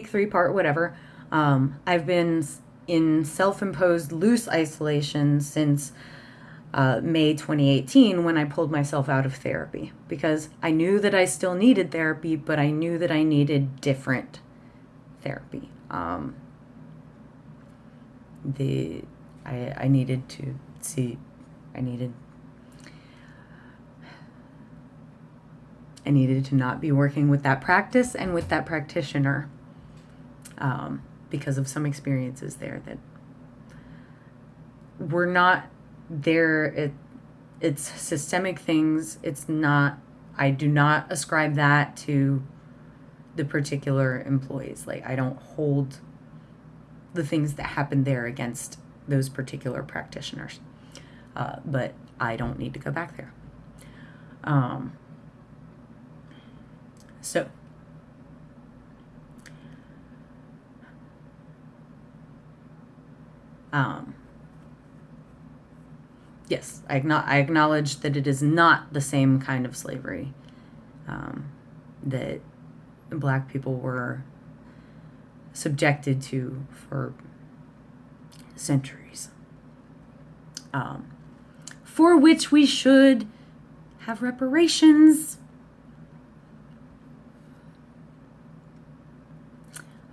three part, whatever. Um, I've been in self imposed loose isolation since uh, May 2018 when I pulled myself out of therapy because I knew that I still needed therapy, but I knew that I needed different therapy. Um, the I, I needed to see, I needed I needed to not be working with that practice and with that practitioner um, because of some experiences there that were not there. It, it's systemic things. It's not, I do not ascribe that to the particular employees. Like, I don't hold the things that happened there against those particular practitioners. Uh, but I don't need to go back there. Um, so, um, yes, I, I acknowledge that it is not the same kind of slavery um, that black people were subjected to for centuries, um, for which we should have reparations.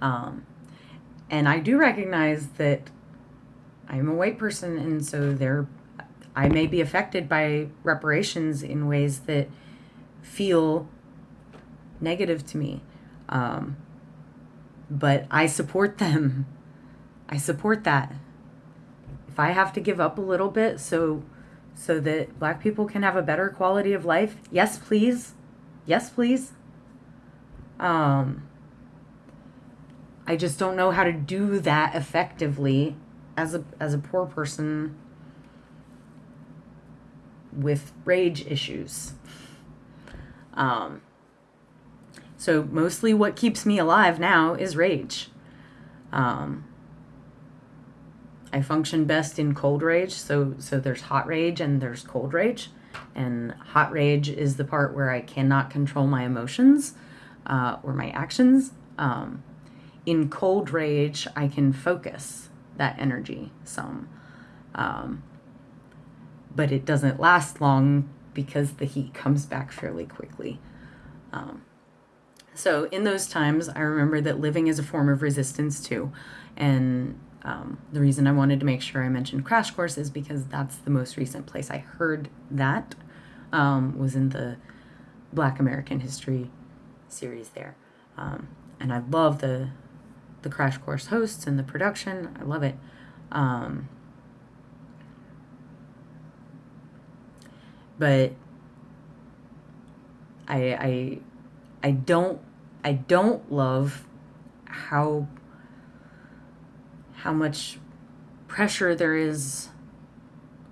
Um, and I do recognize that I'm a white person, and so there, I may be affected by reparations in ways that feel negative to me. Um, but I support them. I support that. If I have to give up a little bit so so that black people can have a better quality of life, yes, please. Yes, please. Um, I just don't know how to do that effectively as a as a poor person with rage issues. Um, so mostly what keeps me alive now is rage. Um, I function best in cold rage. So so there's hot rage and there's cold rage, and hot rage is the part where I cannot control my emotions uh, or my actions. Um, in cold rage, I can focus that energy some. Um, but it doesn't last long because the heat comes back fairly quickly. Um, so in those times, I remember that living is a form of resistance too. And um, the reason I wanted to make sure I mentioned Crash Course is because that's the most recent place I heard that um, was in the Black American History series there. Um, and I love the the Crash Course hosts and the production. I love it. Um, but I I I don't I don't love how how much pressure there is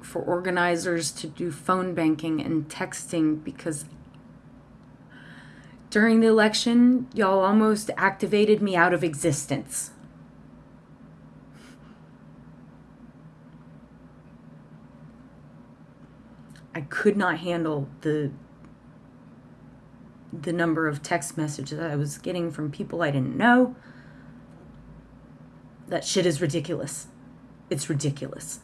for organizers to do phone banking and texting because during the election, y'all almost activated me out of existence. I could not handle the the number of text messages I was getting from people I didn't know. That shit is ridiculous. It's ridiculous.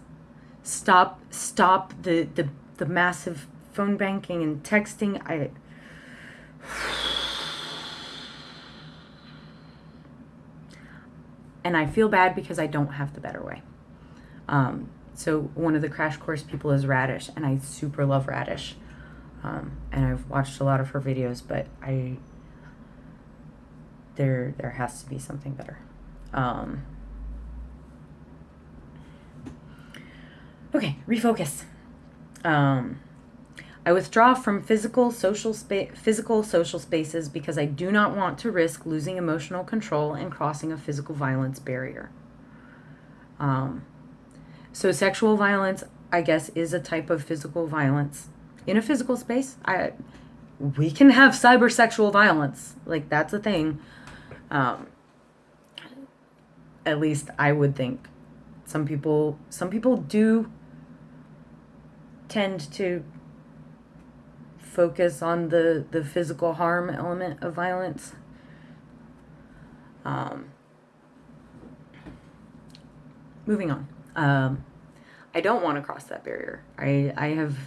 Stop stop the the, the massive phone banking and texting. I and I feel bad because I don't have the better way. Um, so one of the crash course people is Radish, and I super love Radish. Um, and I've watched a lot of her videos, but I there there has to be something better. Um, okay, refocus. Um, I withdraw from physical social physical social spaces because I do not want to risk losing emotional control and crossing a physical violence barrier. Um, so sexual violence, I guess, is a type of physical violence in a physical space. I we can have cyber sexual violence, like that's a thing. Um, at least I would think. Some people, some people do tend to focus on the the physical harm element of violence Um, moving on. Um, I don't want to cross that barrier. I, I have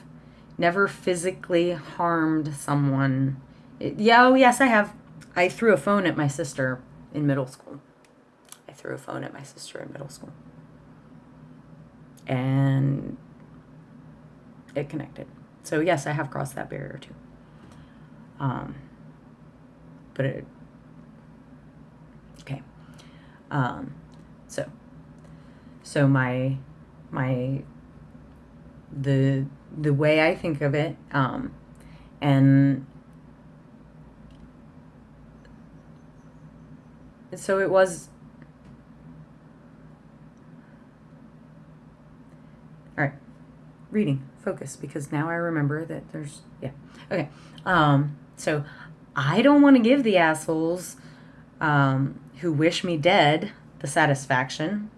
never physically harmed someone. It, yeah, oh, yes, I have. I threw a phone at my sister in middle school. I threw a phone at my sister in middle school. And it connected. So, yes, I have crossed that barrier too. Um, but it. Okay. Um, so, so my my the the way I think of it, um, and so it was. All right, reading focus because now I remember that there's yeah okay. Um, so I don't want to give the assholes um, who wish me dead the satisfaction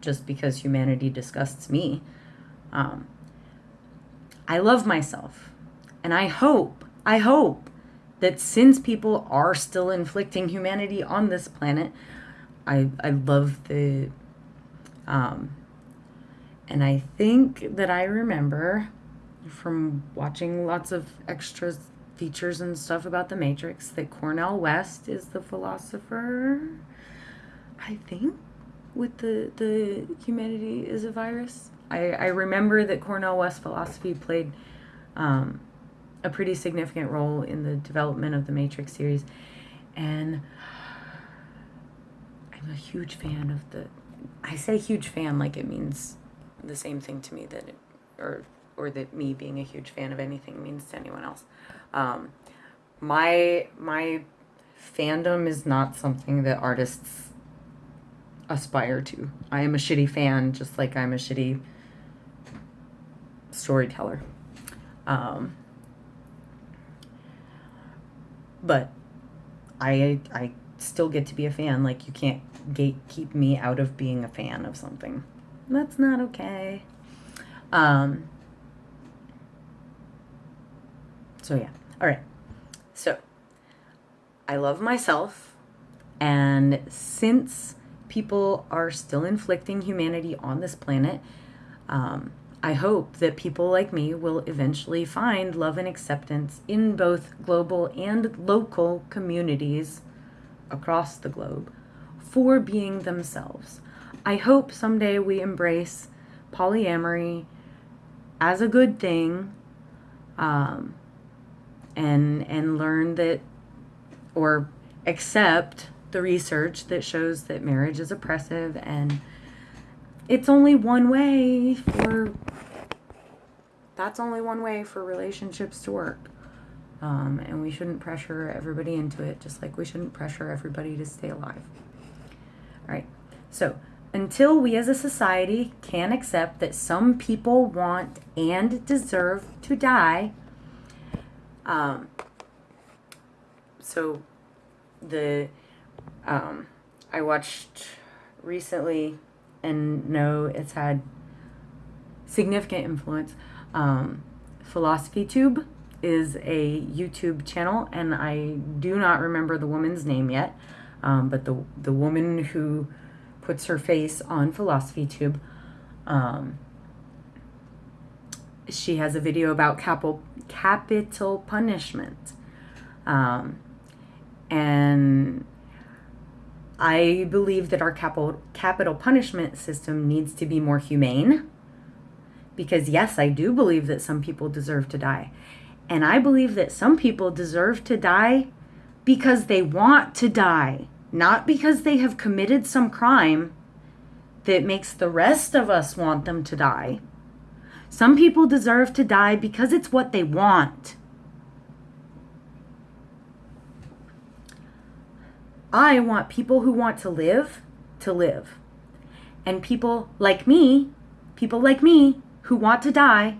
just because humanity disgusts me. Um, I love myself. And I hope, I hope that since people are still inflicting humanity on this planet, I, I love the, um, and I think that I remember from watching lots of extra features and stuff about the Matrix that Cornel West is the philosopher. I think with the the humanity is a virus. I, I remember that Cornel West philosophy played um, a pretty significant role in the development of the Matrix series, and I'm a huge fan of the. I say huge fan like it means the same thing to me that, it, or or that me being a huge fan of anything means to anyone else. Um, my my fandom is not something that artists aspire to. I am a shitty fan, just like I'm a shitty storyteller. Um, but I I still get to be a fan. Like you can't gatekeep me out of being a fan of something. That's not okay. Um, so yeah. All right. So I love myself and since people are still inflicting humanity on this planet, um, I hope that people like me will eventually find love and acceptance in both global and local communities across the globe for being themselves. I hope someday we embrace polyamory as a good thing um, and and learn that or accept the research that shows that marriage is oppressive and it's only one way for that's only one way for relationships to work. Um, and we shouldn't pressure everybody into it, just like we shouldn't pressure everybody to stay alive. All right. So, until we as a society can accept that some people want and deserve to die, um, so the um, I watched recently and know it's had significant influence. Um, Philosophy Tube is a YouTube channel, and I do not remember the woman's name yet, um, but the the woman who puts her face on Philosophy Tube, um, she has a video about capital capital punishment, um, and I believe that our capital capital punishment system needs to be more humane. Because yes, I do believe that some people deserve to die. And I believe that some people deserve to die because they want to die, not because they have committed some crime that makes the rest of us want them to die. Some people deserve to die because it's what they want. I want people who want to live to live. And people like me, people like me who want to die,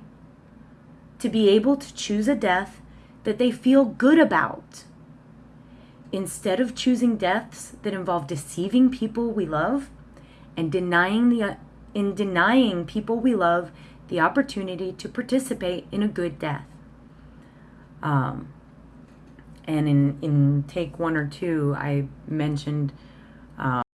to be able to choose a death that they feel good about. Instead of choosing deaths that involve deceiving people we love and denying the in denying people we love the opportunity to participate in a good death. Um, and in, in take one or two, I mentioned